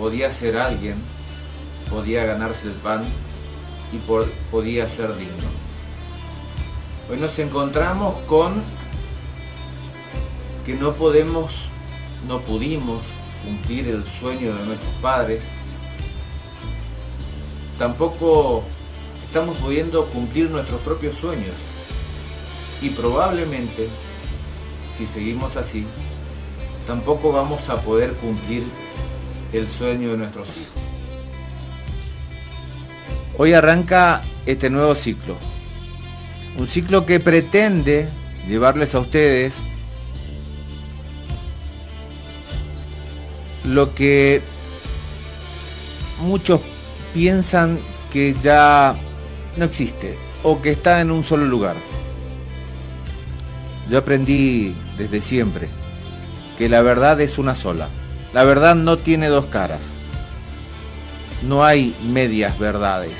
podía ser alguien, podía ganarse el pan y podía ser digno. Hoy nos encontramos con que no podemos, no pudimos cumplir el sueño de nuestros padres, tampoco estamos pudiendo cumplir nuestros propios sueños y probablemente, si seguimos así, tampoco vamos a poder cumplir el sueño de nuestros hijos. Hoy arranca este nuevo ciclo, un ciclo que pretende llevarles a ustedes lo que muchos piensan que ya no existe o que está en un solo lugar. Yo aprendí desde siempre que la verdad es una sola. La verdad no tiene dos caras. No hay medias verdades.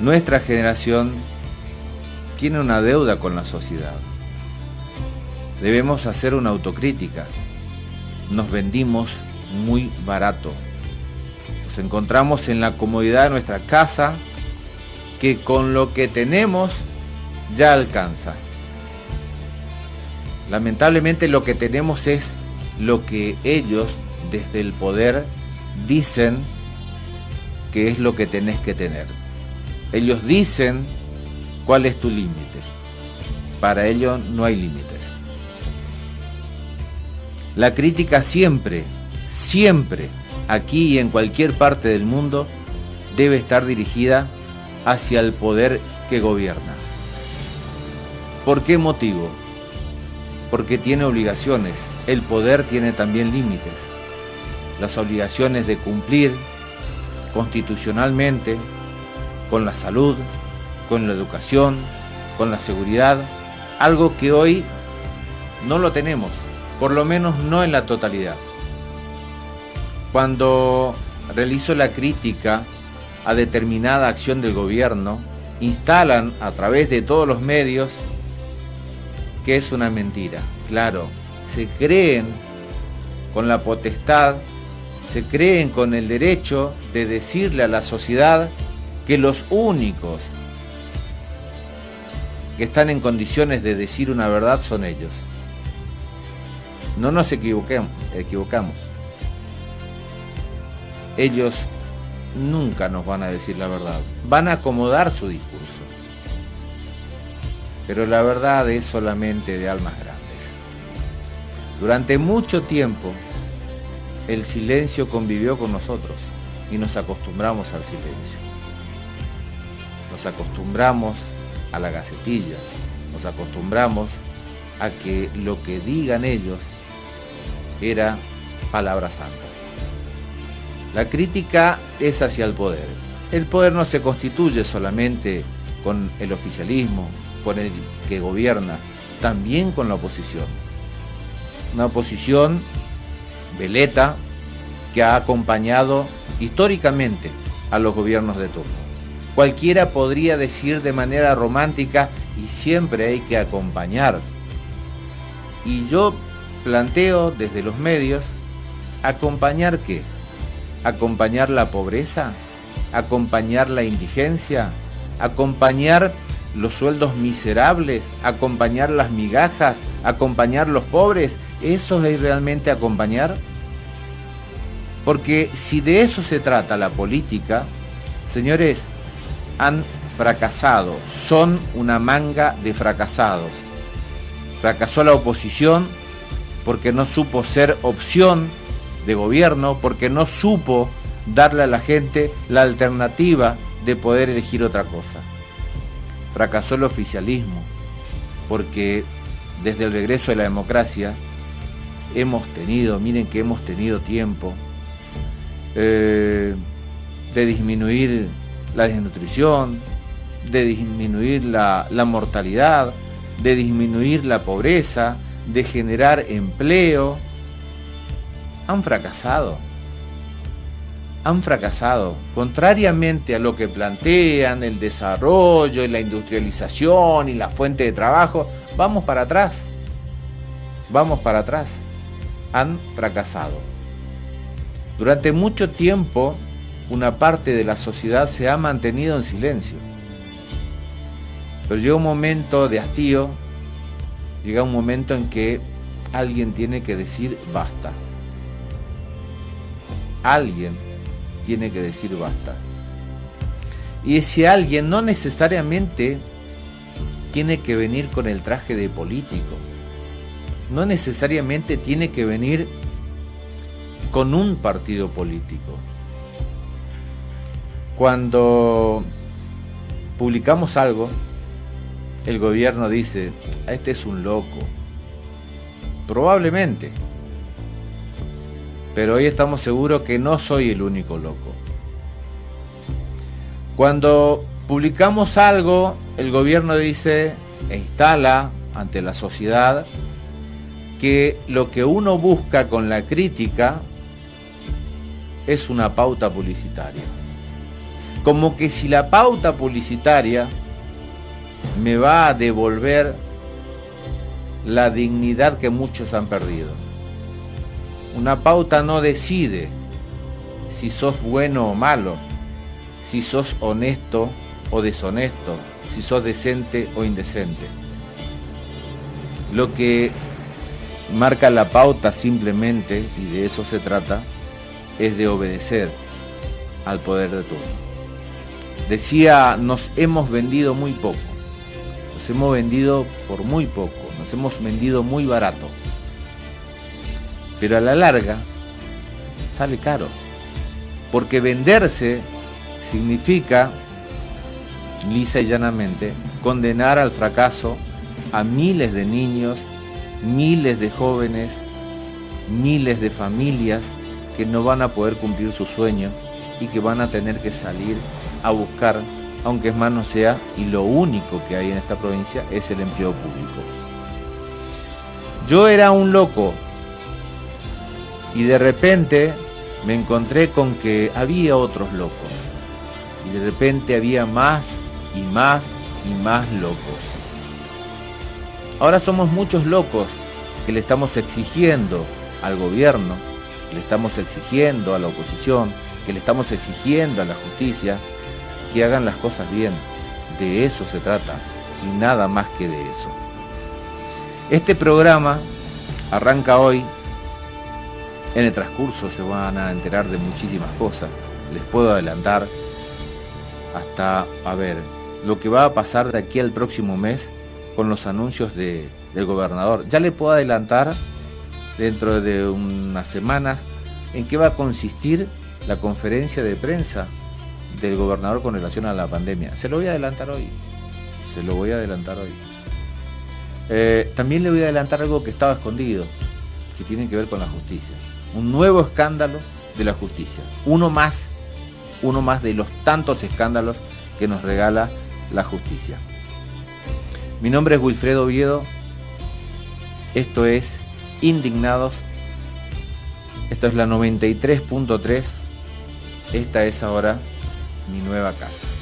Nuestra generación tiene una deuda con la sociedad. Debemos hacer una autocrítica. Nos vendimos muy barato. Nos encontramos en la comodidad de nuestra casa que con lo que tenemos ya alcanza. Lamentablemente lo que tenemos es lo que ellos desde el poder dicen que es lo que tenés que tener. Ellos dicen cuál es tu límite. Para ellos no hay límites. La crítica siempre, siempre, aquí y en cualquier parte del mundo, debe estar dirigida hacia el poder que gobierna. ¿Por qué motivo? Porque tiene obligaciones. El poder tiene también límites. Las obligaciones de cumplir constitucionalmente con la salud, con la educación, con la seguridad, algo que hoy no lo tenemos, por lo menos no en la totalidad. Cuando realizo la crítica a determinada acción del gobierno, instalan a través de todos los medios que es una mentira. Claro, se creen con la potestad, se creen con el derecho de decirle a la sociedad que los únicos que están en condiciones de decir una verdad son ellos. No nos equivoquemos, equivocamos. Ellos nunca nos van a decir la verdad. Van a acomodar su discurso. Pero la verdad es solamente de almas grandes. Durante mucho tiempo el silencio convivió con nosotros y nos acostumbramos al silencio. Nos acostumbramos a la gacetilla, nos acostumbramos a que lo que digan ellos era palabra santa. La crítica es hacia el poder. El poder no se constituye solamente con el oficialismo, con el que gobierna, también con la oposición. Una oposición veleta que ha acompañado históricamente a los gobiernos de turno. Cualquiera podría decir de manera romántica y siempre hay que acompañar. Y yo planteo desde los medios, ¿acompañar qué? ¿Acompañar la pobreza? ¿Acompañar la indigencia? ¿Acompañar los sueldos miserables? ¿Acompañar las migajas? ¿Acompañar los pobres? ¿Eso es realmente acompañar? Porque si de eso se trata la política, señores, han fracasado, son una manga de fracasados. Fracasó la oposición porque no supo ser opción de gobierno, porque no supo darle a la gente la alternativa de poder elegir otra cosa. Fracasó el oficialismo porque desde el regreso de la democracia hemos tenido, miren que hemos tenido tiempo eh, de disminuir la desnutrición, de disminuir la, la mortalidad, de disminuir la pobreza, de generar empleo, han fracasado. Han fracasado. Contrariamente a lo que plantean, el desarrollo, y la industrialización y la fuente de trabajo, vamos para atrás. Vamos para atrás. han fracasado. Durante mucho tiempo, una parte de la sociedad se ha mantenido en silencio. Pero llega un momento de hastío, llega un momento en que alguien tiene que decir basta. Alguien tiene que decir basta. Y ese alguien no necesariamente tiene que venir con el traje de político. No necesariamente tiene que venir con un partido político. Cuando publicamos algo, el gobierno dice, este es un loco. Probablemente. Pero hoy estamos seguros que no soy el único loco. Cuando publicamos algo, el gobierno dice e instala ante la sociedad que lo que uno busca con la crítica es una pauta publicitaria. Como que si la pauta publicitaria me va a devolver la dignidad que muchos han perdido. Una pauta no decide si sos bueno o malo, si sos honesto o deshonesto, si sos decente o indecente. Lo que marca la pauta simplemente, y de eso se trata, es de obedecer al poder de turno. Decía, nos hemos vendido muy poco, nos hemos vendido por muy poco, nos hemos vendido muy barato, pero a la larga sale caro, porque venderse significa, lisa y llanamente, condenar al fracaso a miles de niños, miles de jóvenes, miles de familias que no van a poder cumplir su sueño y que van a tener que salir a buscar, aunque es más no sea, y lo único que hay en esta provincia es el empleo público. Yo era un loco y de repente me encontré con que había otros locos y de repente había más y más y más locos. Ahora somos muchos locos que le estamos exigiendo al gobierno, le estamos exigiendo a la oposición, que le estamos exigiendo a la justicia que hagan las cosas bien. De eso se trata y nada más que de eso. Este programa arranca hoy. En el transcurso se van a enterar de muchísimas cosas. Les puedo adelantar hasta, a ver, lo que va a pasar de aquí al próximo mes con los anuncios de, del gobernador. Ya le puedo adelantar dentro de unas semanas en qué va a consistir la conferencia de prensa del gobernador con relación a la pandemia. Se lo voy a adelantar hoy. Se lo voy a adelantar hoy. Eh, también le voy a adelantar algo que estaba escondido, que tiene que ver con la justicia. Un nuevo escándalo de la justicia. Uno más, uno más de los tantos escándalos que nos regala la justicia. Mi nombre es Wilfredo Oviedo. Esto es Indignados. Esto es la 93.3. Esta es ahora mi nueva casa.